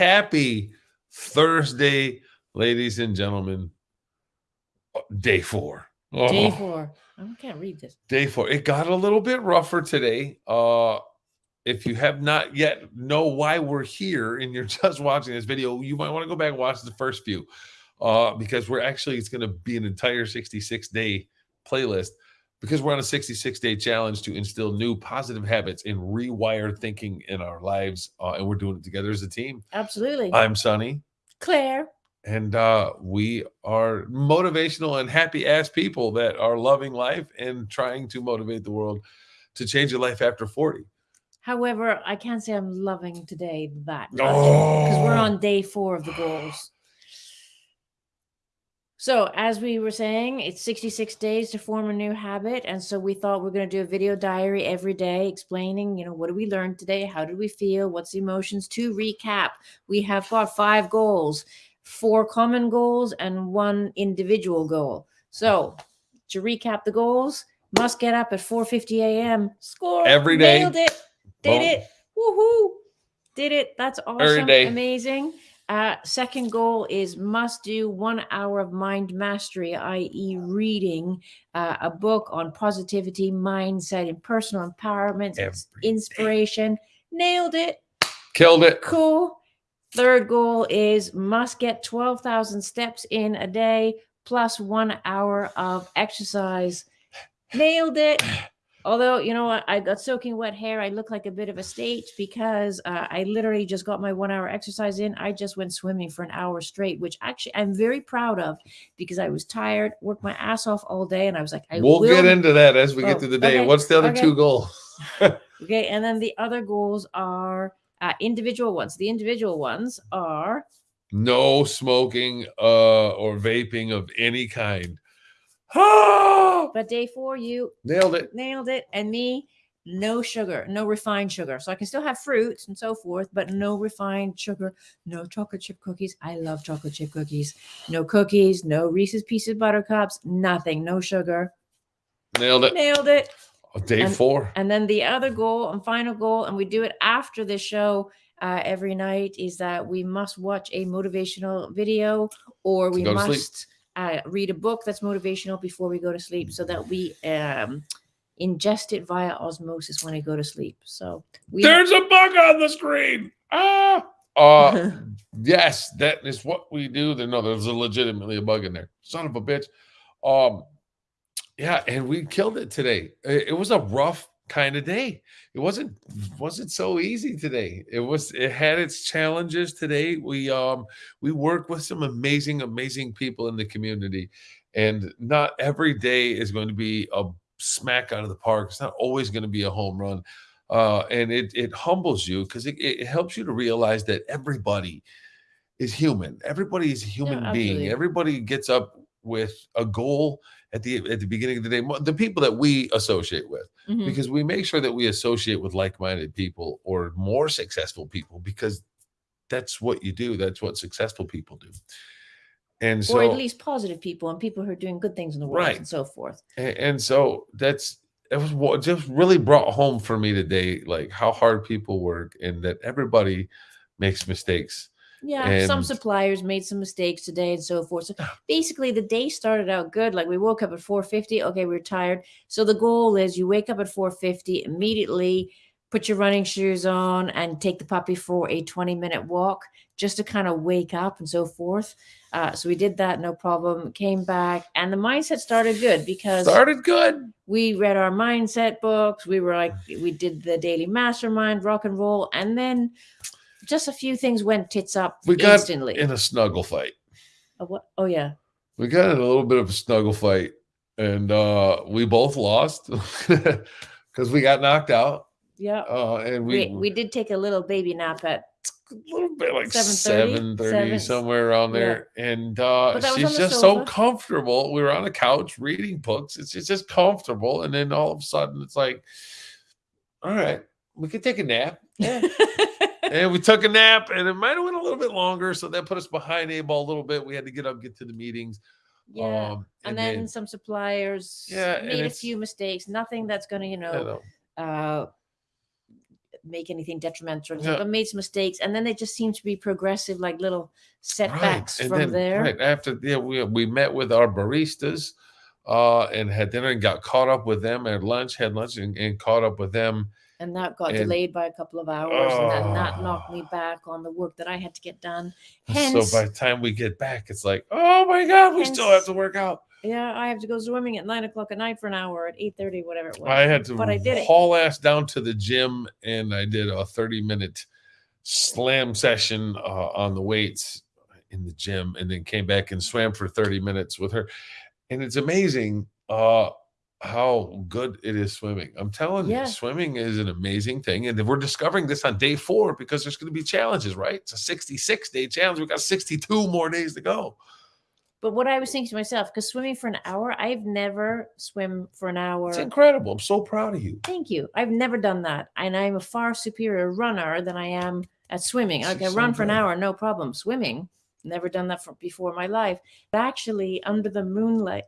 happy Thursday, ladies and gentlemen. Day four. Day Oh, four. I can't read this. Day four. It got a little bit rougher today. Uh if you have not yet know why we're here and you're just watching this video, you might want to go back and watch the first few. Uh, because we're actually it's going to be an entire 66 day playlist because we're on a 66 day challenge to instill new positive habits and rewire thinking in our lives. Uh, and we're doing it together as a team. Absolutely. I'm Sonny, Claire. and uh, we are motivational and happy ass people that are loving life and trying to motivate the world to change your life after 40. However, I can't say I'm loving today that much because we're Oh. on day four of the goals. So, as we were saying, it's 66 days to form a new habit. And so we thought we are going to do a video diary every day explaining, you know, what did we learn today? How did we feel? What's the emotions? To recap, we have got five goals, four common goals, and one individual goal. So, to recap the goals, must get up at 4:50 a.m. Score Every day. Nailed it. Did Boom. it. Woohoo. Did it. That's awesome. day. Amazing. Uh, second goal is must do one hour of mind mastery, i.e., reading uh, a book on positivity, mindset, and personal empowerment, Every day. inspiration. Nailed it. Killed it. Cool. Third goal is must get 12,000 steps in a day plus one hour of exercise. Nailed it. Although, you know what, I got soaking wet hair. I look like a bit of a state because uh, I literally just got my one hour exercise in. I just went swimming for an hour straight, which actually I'm very proud of because I was tired, worked my ass off all day, and I was like, I we'll will get into that as we get Oh, through the day. okay, What's the other okay. two goals? Okay, and then the other goals are uh, individual ones. The individual ones are No smoking uh, or vaping of any kind. But day four, you Nailed it. nailed it, and me, no sugar, no refined sugar. So I can still have fruits and so forth, but no refined sugar, no chocolate chip cookies. I love chocolate chip cookies. No cookies, no Reese's Pieces Buttercups, nothing, no sugar. Nailed it. Nailed it. Day And- four. And then the other goal and final goal, and we do it after the show uh, every night, is that we must watch a motivational video or we must. sleep. Uh, read a book that's motivational before we go to sleep so that we um, ingest it via osmosis when I go to sleep. So we There's a bug on the screen. Ah. Uh, yes, that is what we do. There, no, there's a legitimately a bug in there. Son of a bitch. Um, yeah, and we killed it today. It was a rough kind of day. It wasn't wasn't so easy today. It was it had its challenges today. We um we work with some amazing, amazing people in the community, and not every day is going to be a smack out of the park. It's not always going to be a home run. Uh, and it it humbles you because it, it helps you to realize that everybody is human. Everybody is a human being. absolutely. Everybody gets up with a goal at the at the beginning of the day. The people that we associate with, Mhm. because we make sure that we associate with like-minded people or more successful people, because that's what you do. That's what successful people do. And so or at least positive people and people who are doing good things in the world Right. and so forth. and, and so that's it was what just really brought home for me today, like how hard people work and that everybody makes mistakes. Yeah, some suppliers made some mistakes today and so forth. So basically the day started out good. Like we woke up at 4:50. Okay, we are tired. So the goal is you wake up at 4:50, immediately put your running shoes on and take the puppy for a 20 minute walk just to kind of wake up and so forth. Uh, so we did that, no problem. Came back and the mindset started good because Started good. we read our mindset books. We were like, we did the daily mastermind, rock and roll, and then just a few things went tits up We got instantly. in a snuggle fight. Oh, what? oh yeah, We got in a little bit of a snuggle fight and uh we both lost because we got knocked out. yeah. Uh and we, we we did take a little baby nap at, a little bit like 7:30, 7 30 somewhere around yeah. there and uh But that was she's just so comfortable we were on a couch reading books it's, it's just comfortable and then all of a sudden it's like all right we could take a nap yeah and we took a nap and it might have went a little bit longer so that put us behind a ball a little bit we had to get up get to the meetings yeah. um and then some suppliers Yeah, made a few mistakes. Nothing that's going to, you know, know, uh, make anything detrimental, Yeah. but made some mistakes, and then they just seem to be progressive, like little setbacks And from then, there. Right after, yeah, we we met with our baristas, uh, and had dinner and got caught up with them at lunch. Had lunch and, and caught up with them. And that got And- delayed by a couple of hours, and then that knocked me Oh. back on the work that I had to get done. so by the time we get back, it's like, oh my god, we still have to work out. yeah, I have to go swimming at nine o'clock at night for an hour at eight thirty, whatever it was. I had to but I did it. haul ass down to the gym, and I did a thirty minute slam session uh, on the weights in the gym, and then came back and swam for thirty minutes with her. And it's amazing uh, how good it is swimming. I'm telling Yeah. you, swimming is an amazing thing, and we're discovering this on day four because there's going to be challenges. Right? It's a 66 day challenge. We got 62 more days to go. But what I was thinking to myself, because swimming for an hour, I've never swim for an hour. It's incredible. I'm so proud of you. Thank you. I've never done that, and I'm a far superior runner than I am at swimming. I can run for an hour, no problem. Swimming, never done that for, before in my life. But actually, under the moonlight,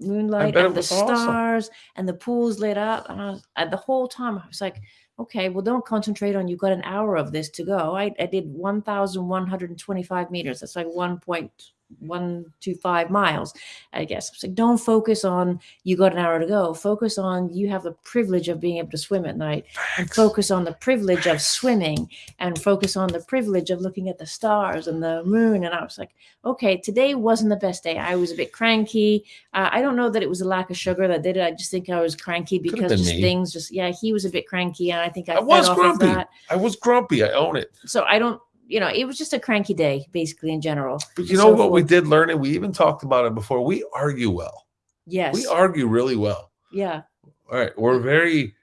moonlight and the was awesome. stars and the pools lit up, and, I was, and the whole time I was like, okay, well, don't concentrate on. You've got an hour of this to go. I, I did one thousand one hundred and twenty-five meters. That's like one point one two five miles i guess. It's like don't focus on you got an hour to go. Focus on you have the privilege of being able to swim at night. And focus on the privilege of swimming and focus on the privilege of looking at the stars and the moon. And i was like okay today wasn't the best day. I was a bit cranky. Uh, i don't know that it was a lack of sugar that did it. I just think i was cranky because just things just yeah he was a bit cranky and i think i, I was grumpy. I was grumpy. I own it. so i don't you know it was just a cranky day basically in general But you know so what we did learn, and we even talked about it before. We argue well. yes We argue really well. yeah All right. We're very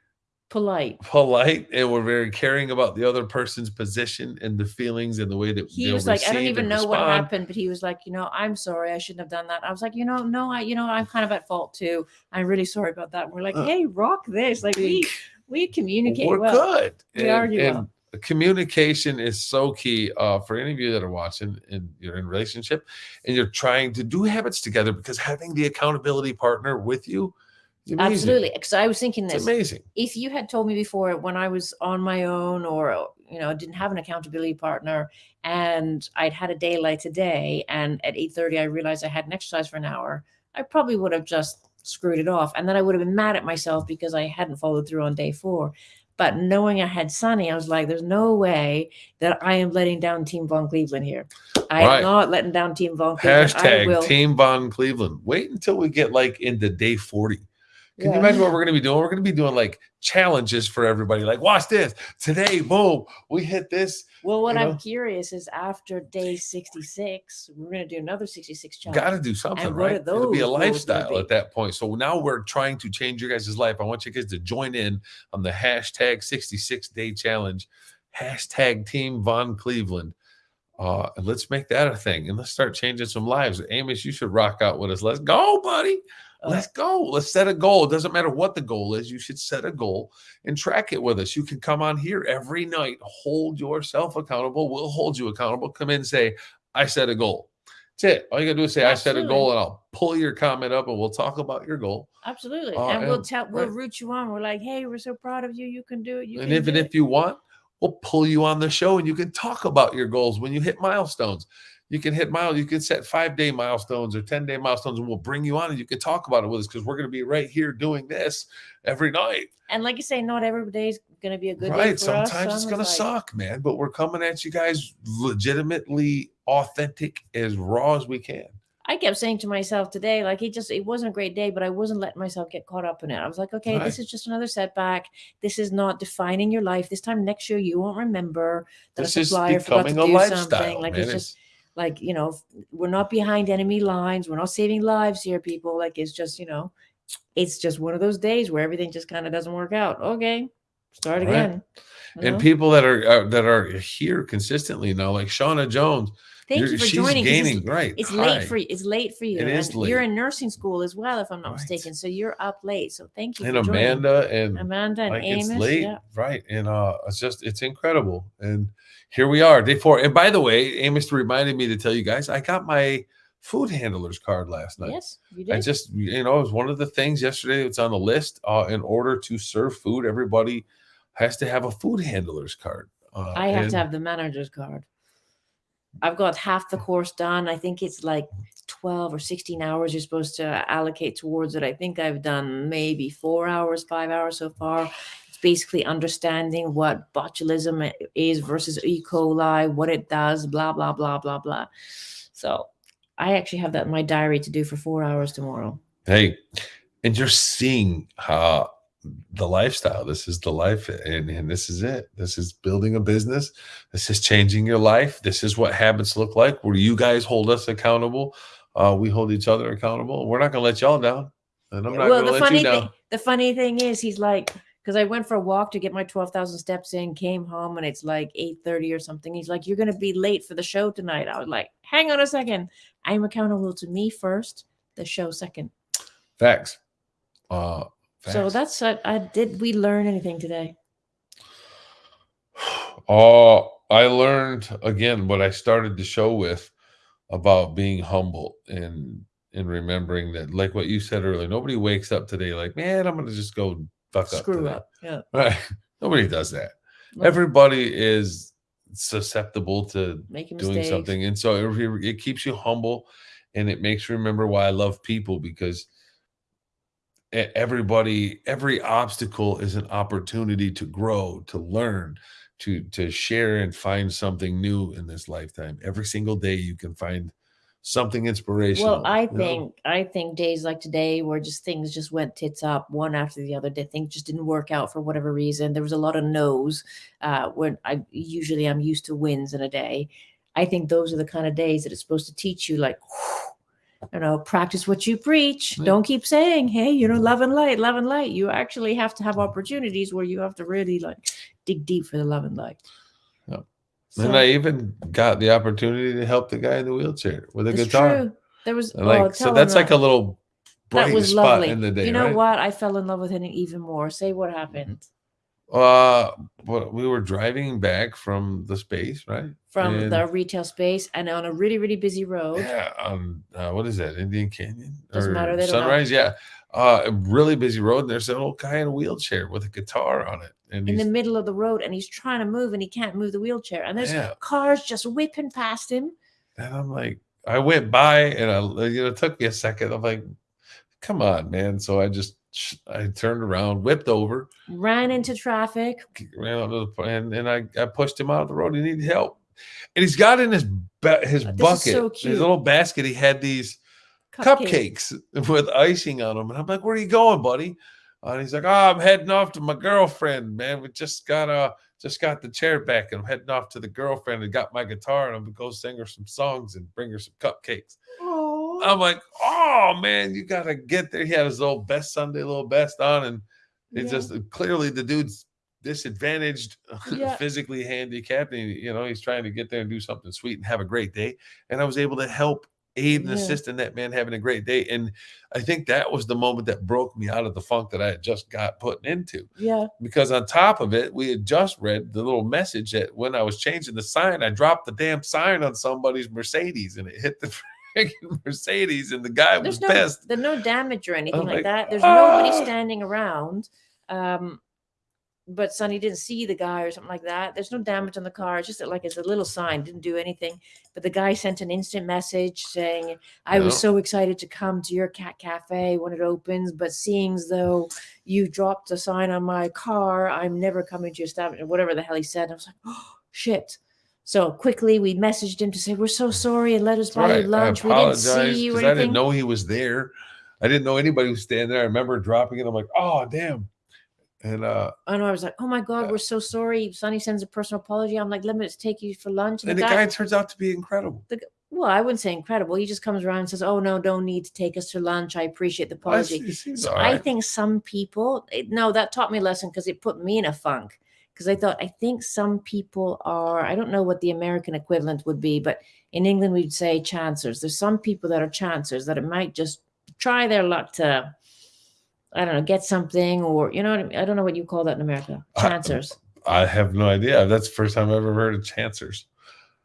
polite polite and we're very caring about the other person's position and the feelings and the way that he was like, I don't even and know what happened, but he was like, you know, I'm sorry, I shouldn't have done that. I was like, you know, no, I, you know, I'm kind of at fault too. I'm really sorry about that. And we're like, Uh, hey, rock this. Like we we communicate We're well. good. We argue and well. Communication is so key uh, for any of you that are watching and you're in a relationship and you're trying to do habits together because having the accountability partner with you. Absolutely. Because I was thinking It's this. amazing. If you had told me before when I was on my own or you know didn't have an accountability partner and I'd had a day like today and at 8:30 I realized I hadn't exercised for an hour, I probably would have just screwed it off. And then I would have been mad at myself because I hadn't followed through on day four. But knowing I had Sonny, I was like, there's no way that I am letting down Team Von Cleveland here. I Right. am not letting down Team Von Cleveland. I Hashtag will. Team Von Cleveland. Wait until we get like into day 40. Can you imagine what we're going to be doing? We're going to be doing like challenges for everybody. Like, watch this. Today, boom, we hit this. Well, what you I'm curious is after day 66, we're going to do another 66 challenge. Got to do something, And right? It'll be a those goals gonna lifestyle be? at that point. So now we're trying to change your guys' life. I want you guys to join in on the hashtag 66 day challenge, hashtag Team Von Cleveland. Uh, and let's make that a thing and let's start changing some lives. Amos, you should rock out with us. Let's go, buddy. Uh, Let's go. Let's set a goal. It doesn't matter what the goal is. You should set a goal and track it with us. You can come on here every night, hold yourself accountable. We'll hold you accountable. Come in and say, I set a goal. That's it. All you got to do is say, I set a goal, and I'll pull your comment up and we'll talk about your goal. Absolutely. Uh, and we'll tell, we'll right. root you on. We're like, hey, we're so proud of you. You can do it. You and can even do if you want, we'll pull you on the show and you can talk about your goals when you hit milestones. You can hit miles. you can set five day milestones or 10 day milestones, and we'll bring you on and you can talk about it with us because we're going to be right here doing this every night. And like you say, not every day is going to be a good day. right. Sometimes us. it's going to like- suck, man, but we're coming at you guys legitimately authentic, as raw as we can. I kept saying to myself today, like it just it wasn't a great day, but I wasn't letting myself get caught up in it. I was like, okay, Right. this is just another setback. This is not defining your life. This time next year you won't remember that This a is supplier forgot to becoming a do lifestyle. something. Like man. it's just like you know, we're not behind enemy lines. We're not saving lives here, people. Like it's just you know, it's just one of those days where everything just kind of doesn't work out. Okay, start Right. again. you and know? people that are uh, that are here consistently now, like Shauna Jones, Thank you're- you for joining. 'cause it's- right. It's late for you. It's late for you. It is and You're in nursing school as well, if I'm not Right. mistaken. So you're up late. So thank you. and for joining. Amanda and Amanda and like Amos. it's late, Yeah. right? And uh, it's just it's incredible. And here we are, day four. And by the way, Amos reminded me to tell you guys, I got my food handlers card last night. Yes, you did. I just you know it was one of the things yesterday that's on the list. Uh, in order to serve food, everybody has to have a food handler's card. Uh, I have to have the manager's card. I've got half the course done. I think it's like 12 or 16 hours you're supposed to allocate towards it. I think I've done maybe four hours, five hours so far. It's basically understanding what botulism is versus E. coli, what it does, blah, blah, blah, blah, blah. So I actually have that in my diary to do for four hours tomorrow. Hey, and you're seeing how the lifestyle. This is the life, and, and this is it. This is building a business. This is changing your life. This is what habits look like. Where you guys hold us accountable, uh, we hold each other accountable. We're not going to let y'all down, and I'm not well, going to let funny you down. thing, the funny thing is, he's like, because I went for a walk to get my twelve thousand steps in, came home, and it's like eight thirty or something. He's like, "You're gonna be late for the show tonight." I was like, "Hang on a second, I'm accountable to me first, the show second. Facts. Uh, So that's what I did. We learn anything today? Oh, I learned again what I started the show with about being humble and and remembering that, like what you said earlier, nobody wakes up today like, man, I'm gonna just go fuck up. Screw up. Yeah. Right? Nobody does that. No, Everybody is susceptible to making doing mistakes. something, and so it, it keeps you humble, and it makes you remember why I love people because everybody every obstacle is an opportunity to grow to learn to to share and find something new in this lifetime every single day you can find something inspirational Well, I you know? think I think days like today where just things just went tits up one after the other. That things just didn't work out for whatever reason. There was a lot of no's. Uh, when I usually I'm used to wins in a day. I think those are the kind of days that it's supposed to teach you, like, you know, practice what you preach. Yeah. Don't keep saying, "Hey, you know, mm-hmm. love and light, love and light." You actually have to have opportunities where you have to really like dig deep for the love and light. Yep. So, and i even got the opportunity to help the guy in the wheelchair with a it's guitar true. There was And, like oh, so that's him like a little that bright was spot lovely. in the day you know right? what? I fell in love with him even more. Say what happened uh but we were driving back from the space right from And- the retail space and on a really, really busy road. Yeah, um, uh, what is that? Indian Canyon Doesn't matter, or they don't. Sunrise? Yeah, uh, a really busy road. And there's an old guy in a wheelchair with a guitar on it, and in the middle of the road and he's trying to move and he can't move the wheelchair and there's yeah. cars just whipping past him And I'm like, I went by, and I, you know, it took me a second. I'm like, come on, man. So I just, I turned around, whipped over, ran into traffic ran out of the, and and I, I pushed him out of the road. He needed help, and he's got in his his this bucket, so his little basket. He had these. cupcakes with icing on them. And I'm like, where are you going, buddy? And he's like, oh, I'm heading off to my girlfriend, man. We just got uh just got the chair back and I'm heading off to the girlfriend and got my guitar and I'm gonna go sing her some songs and bring her some cupcakes. Oh, I'm like, oh man, you gotta get there. He had his little best Sunday little best on, and it's Yeah. just clearly the dude's disadvantaged, Yeah. physically handicapped, and you know he's trying to get there and do something sweet and have a great day. And I was able to help aid and Yeah. assist in that man having a great day. And I think that was the moment that broke me out of the funk that I had just got put into. yeah Because on top of it, we had just read the little message that when I was changing the sign, I dropped the damn sign on somebody's Mercedes and it hit the Mercedes, and the guy was there's no pissed. there's no damage or anything like like, that there's nobody "Ah!" standing around um but Sonny didn't see the guy or something like that. There's no damage on the car. It's just that, like it's a little sign, didn't do anything. But the guy sent an instant message saying, "I was so excited to come to your cat cafe when it opens, but seeing as though you dropped a sign on my car, I'm never coming to your establishment." Whatever the hell he said, I was like, "Oh shit!" So quickly we messaged him to say, "We're so sorry and let us buy right. you lunch. We didn't see you or I didn't know he was there. I didn't know anybody was standing there. I remember dropping it. I'm like, oh damn. And uh And I was like, "Oh my god, Yeah. we're so sorry." Sonny sends a personal apology. I'm like, "Let me just take you for lunch." and the guy turns out to be incredible. well, I wouldn't say incredible. He just comes around and says, "Oh no, don't need to take us to lunch. I appreciate the apology." he So all I think some people, it- no, that taught me a lesson because it put me in a funk. Because I thought, I think some people are, I don't know what the American equivalent would be, but in England we'd say chancers. There's some people that are chancers that it might just try their luck to, I don't know, get something or, you know what I mean? I don't know what you call that in America. Chancers. I have no idea. That's the first time I've ever heard of chancers.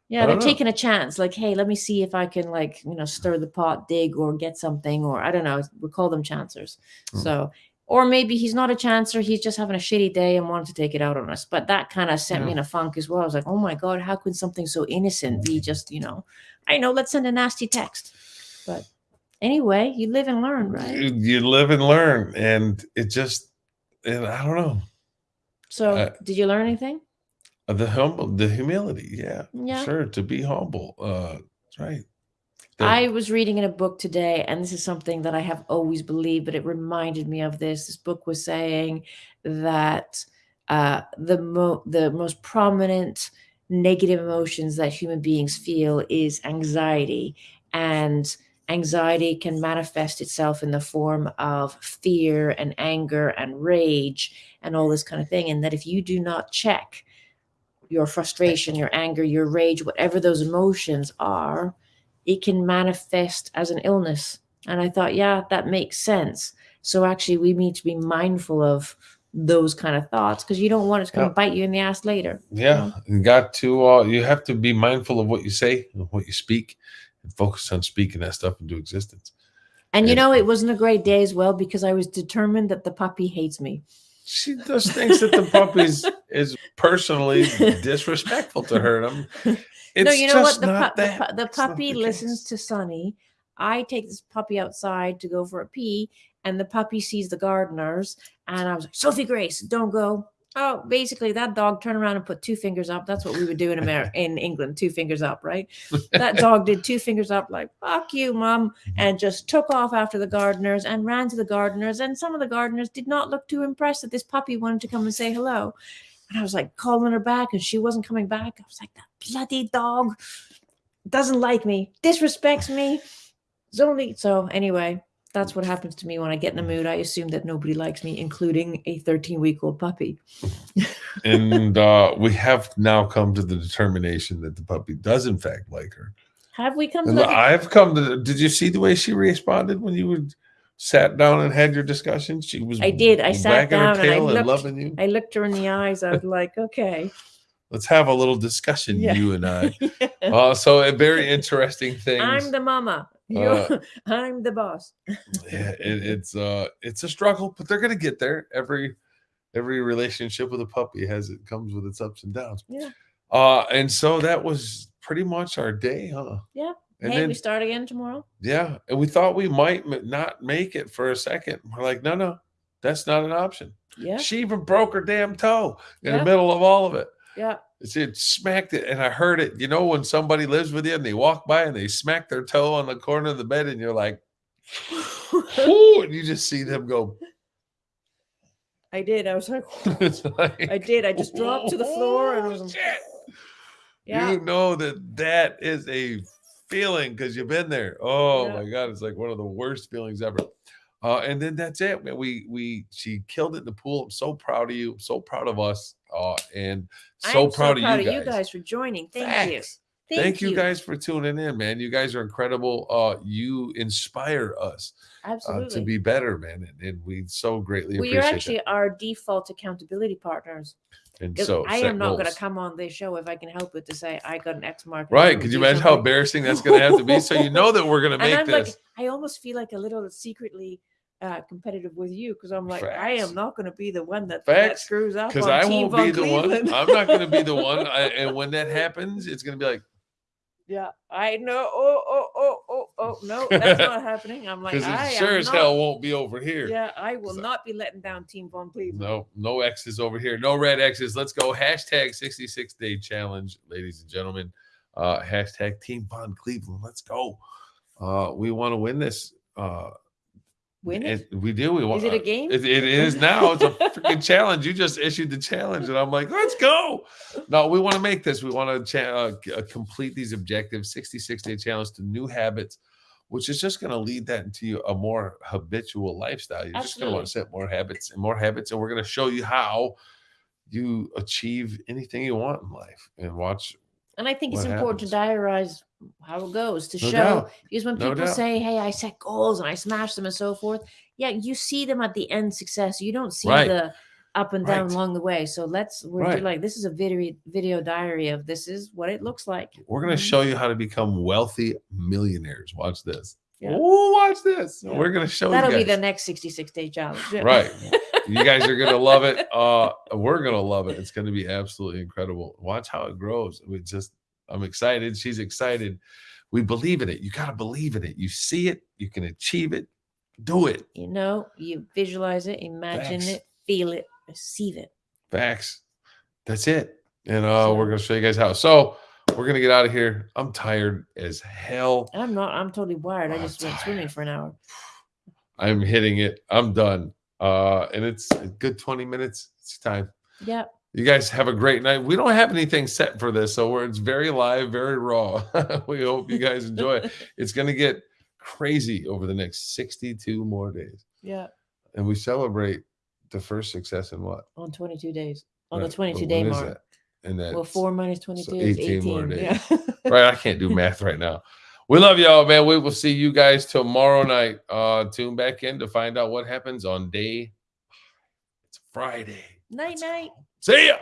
Yeah, they're know. taking a chance. Like, hey, let me see if I can, like, you know, stir the pot, dig, or get something, or I don't know. We call them chancers. Hmm. So Or maybe he's not a chancer, he's just having a shitty day and wanted to take it out on us. But that kind of sent me in a funk as well. I was like, oh my God, how could something so innocent be just, you know, I know, let's send a nasty text. But anyway, you live and learn, right? You, you live and learn, and it just, and I don't know, So did you learn anything? The humble, the humility, yeah, Yeah. sure, to be humble, uh, that's right. I was reading in a book today, and this is something that I have always believed, but it reminded me of this. This book was saying that uh, the mo- the most prominent negative emotions that human beings feel is anxiety, and anxiety can manifest itself in the form of fear and anger and rage and all this kind of thing. And that if you do not check your frustration, your anger, your rage, whatever those emotions are, it can manifest as an illness. And I thought, yeah, that makes sense. So actually, we need to be mindful of those kind of thoughts because you don't want it to come Yeah. bite you in the ass later. Yeah, you got to. Uh, you have to be mindful of what you say and what you speak, and focus on speaking that stuff into existence. And you know, it wasn't a great day as well because I was determined that the puppy hates me. She just thinks that the puppy's is personally disrespectful to her. I'm, it's no, you know just what? The, pu- the, pu- the puppy the listens to Sonny. I take this puppy outside to go for a pee, and the puppy sees the gardeners. And I was like, Sophie Grace, don't go. Oh, basically, that dog turned around and put two fingers up. That's what we would do in America, in England, two fingers up, right? That dog did two fingers up, like "fuck you, mom," mm-hmm. and just took off after the gardeners and ran to the gardeners. And some of the gardeners did not look too impressed that this puppy wanted to come and say hello. And I was like calling her back, and she wasn't coming back. I was like, "That bloody dog doesn't like me, disrespects me." It's only so anyway. That's what happens to me when I get in a mood. I assume that nobody likes me, including a 13 week old puppy. and uh, we have now come to the determination that the puppy does in fact like her. Have we come to And that? I've come to. Did you see the way she responded when you would sat down and had your discussion? She was. I did. I sat down and I looked- loving you. I looked her in the eyes. I was like, okay. Let's have a little discussion, Yeah. you and I. Uh, so a very interesting thing. I'm the mama. You're, I'm the boss. yeah, it, it's uh, it's a struggle, but they're gonna get there. Every every relationship with a puppy has it comes with its ups and downs. Yeah. Uh, and so that was pretty much our day, huh? Yeah. And hey, then, we start again tomorrow. yeah, and we thought we might not make it for a second. We're like, no, no, that's not an option. Yeah. She even broke her damn toe in Yeah. the middle of all of it. Yeah. It's- It smacked it, and I heard it. You know, when somebody lives with you and they walk by and they smack their toe on the corner of the bed, and you're like, "Ooh," and you just see them go. I did. I was like, like, I did. I just dropped to the floor and I was "Oh, like, shit." yeah. You know that that is a feeling because you've been there. Oh Yeah. my god, it's like one of the worst feelings ever. Uh, and then that's it. We we she killed it in the pool. I'm so proud of you. I'm so proud of us. Uh, and so I'm proud, so proud of you guys. for joining. Thank you. Facts. Thank, you. guys for tuning in, man. You guys are incredible. Uh, you inspire us uh, Absolutely. to be better, man, and, and we so greatly well, you're appreciate actually our default accountability partners. And so I am not going to come on this show if I can help it to say I got an X mark. Right? Could you imagine how embarrassing that's going to have to be? So you know that we're going to and make I'm this. like, I almost feel like a little secretly uh, competitive with you because I'm like, I am not going to be the one that, that Facts, screws up. because on I Team won't be the one. Cleveland. I'm not going to be the one. I, and when that happens, it's going to be like, yeah, I know. Oh, oh, oh, oh, oh, no, that's not happening. I'm like, because it sure as not, hell won't be over here. Yeah, I will So- not be letting down Team Von Cleveland. No, no X's over here. No red X's. Let's go. Hashtag 66 day challenge, ladies and gentlemen. Uh, hashtag Team Von Cleveland. Let's go. Uh, we want to win this. Uh, Win it? and we do. We want. Is it a game? It, it is now. It's a freaking challenge. You just issued the challenge, and I'm like, let's go. No, we want to make this. We want to cha- uh, uh, complete these objectives. 66 day challenge to new habits, which is just going to lead that into a more habitual lifestyle. You're just going to want to set more habits and more habits, and we're going to show you how you achieve anything you want in life. And watch. And I think it's what important to diarize how it goes to No show doubt. because when No people doubt. say, "Hey, I set goals and I smash them and so forth," yeah, you see them at the end success. You don't see Right. the up and down Right. along the way. So let's we're Right. like this is a video video diary of this is what it looks like. We're going to Mhm. show you how to become wealthy millionaires. Watch this. Yeah. Oh, watch this. Yeah. We're gonna show That'll you be the next 66 day challenge. Right. you guys are gonna love it. Uh, we're gonna love it. It's gonna be absolutely incredible. Watch how it grows. We just, I'm excited. She's excited. We believe in it. You gotta believe in it. You see it. You can achieve it. Do it. You know, you visualize it, imagine Facts. it, feel it, receive it. Facts. That's it. And uh, we're gonna show you guys how. So we're gonna get out of here. I'm tired as hell. I'm not, I'm totally wired. I I'm just went swimming for an hour. I'm hitting it. I'm done. Uh, and it's a good 20 minutes. It's time. Yeah. You guys have a great night. We don't have anything set for this, so we're, it's very live, very raw. we hope you guys enjoy it. It's going to get crazy over the next 62 more days. Yeah. And we celebrate the first success in what? On 22 days. On Right, the 22 but day mark. that? And that Well, four minus 22 so is 18 18. more Yeah. right. I can't do math right now. We love y'all, man. We will see you guys tomorrow night. Uh, tune back in to find out what happens on day. It's Friday. night, night. See ya.